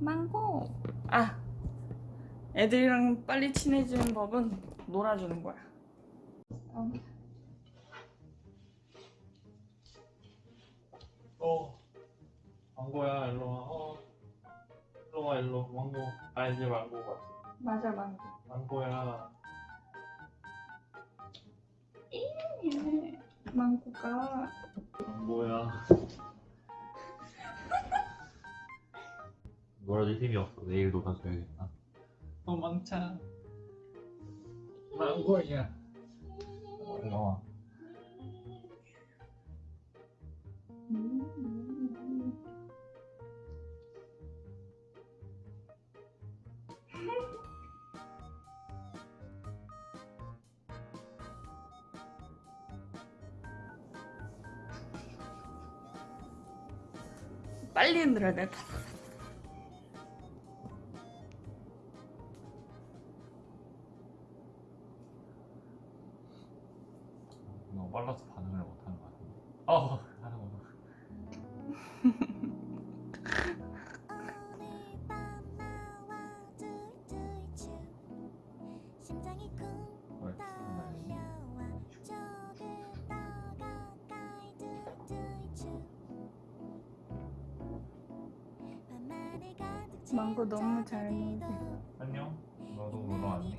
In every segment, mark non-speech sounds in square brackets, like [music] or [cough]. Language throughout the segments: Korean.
망고. 아, 애들이랑 빨리 친해지는 법은 놀아주는 거야. 어. 어 망고야 일로 와 어. 일로 와 일로 망고 알지 망고 같아 맞아, 망고. 망고야 예, 망고가 망고야 놀아줄 힘이 없어 내일 놀아줘야겠다 도망차 망고야 음. 빨리 흔들어야 돼. 너무 빨라서 반응을 못하는 것 같은데 어 하는 거 망고 너무 잘 먹네. 안녕 너도 놀러 왔니?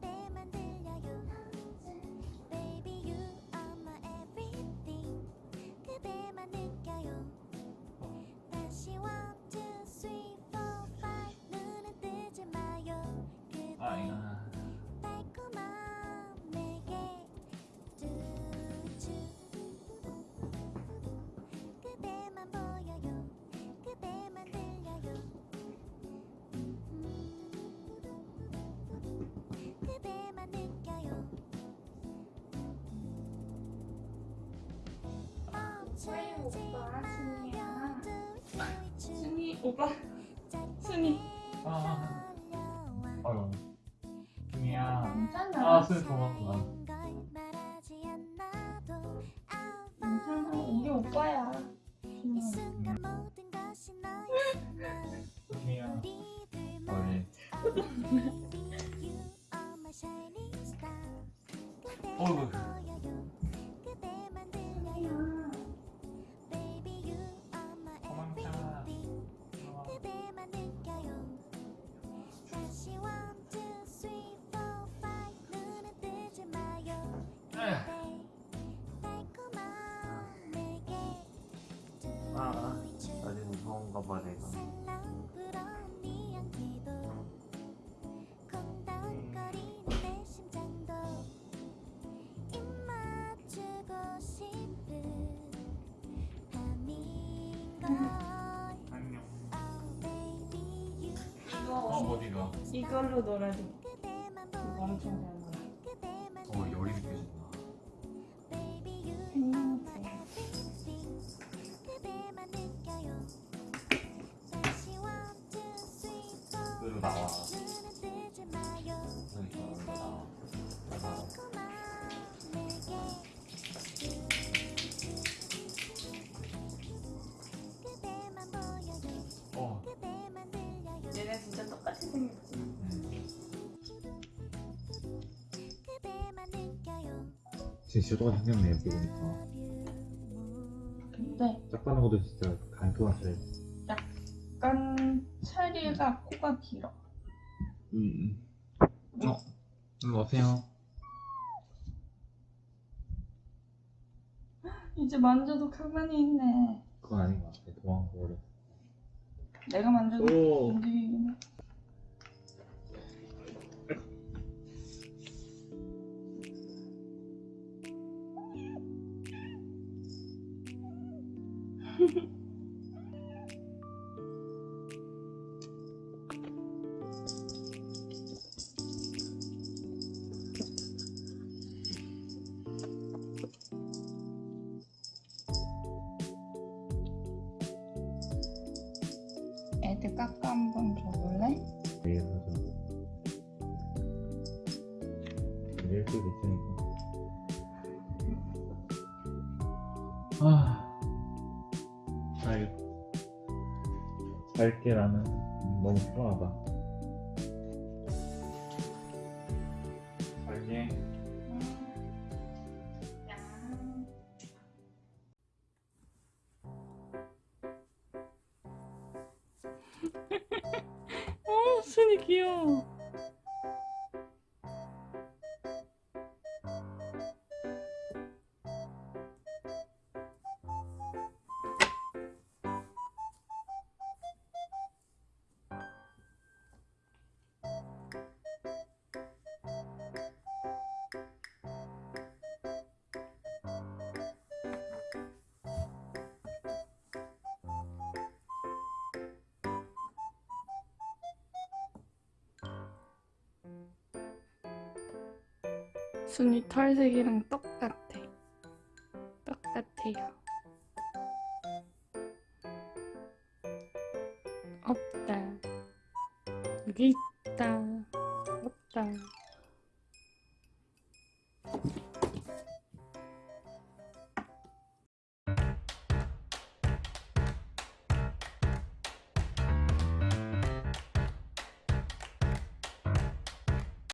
그대만 들 멈추지 오빠, 순이야. 순이 오빠, 순이. 아 아유 준이야 괜찮아. 아 순이 고맙구나 괜찮아. 우리 오빠야. 이 순간 모든 것이 너였으면 준이야 우리 둘만 어이 Oh baby you 어 이거 어디가? 이걸로 놀아줘. 이거 엄청 잘 놀아. 어 열이 느껴진다 그리고 나와 그러니까 나와 어 얘네 진짜 똑같이 생겼지. 음. 그대만 느껴요 진짜 똑같이 생겼네 이렇게 보니까 근데 짝 빠는 것도 진짜 간소한 스 차리가 코가 길어. 음. 어 일로 오세요 이제 만져도 가만히 있네. 그건 아닌 것 같아 도망가버려 내가 만져도 오. 움직이긴 해. [laughs] 이럴 수도 있으니까 아 알겠어 잘게라는 너무 편하다 잘게 어, 순이 귀여워. 순이 털색이랑 똑같아. 똑같아요. 없다. 여기 있다. 없다.